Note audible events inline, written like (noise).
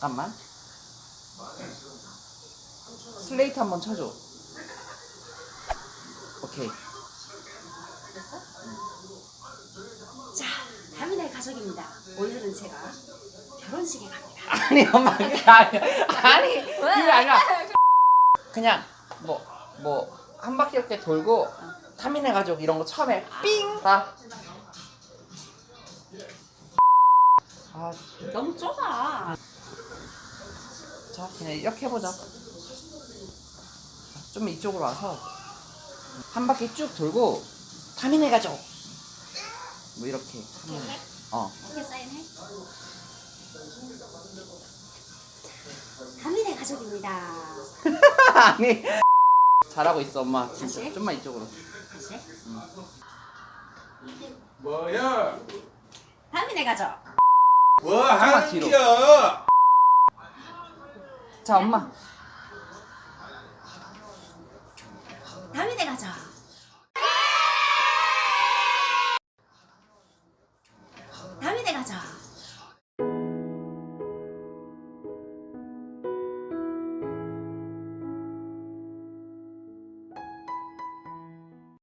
잠깐만 슬레이트 한번 쳐줘 오케이 자, 다민의 가족입니다. 오늘은 제가 결혼식에 갑니다. 아니 엄마 아니 그게 아니라 그냥 뭐 뭐 한 바퀴 이렇게 돌고 타민의 가족 이런 거 처음에 삥! 다. 아, 너무 좁아. 자 그냥 이렇게 해보자 좀 이쪽으로 와서 한 바퀴 쭉 돌고 타민의 가족 뭐 이렇게 이렇게? 어 어떻게 사인해? 다민의 가족입니다. (laughs) 아니 잘하고 있어 엄마 진짜 다시? 좀만 이쪽으로 다시. 뭐야? 다민의 가족. 뭐 뒤로. 한겨? 자 엄마 다민의 가족. 다민의 가족.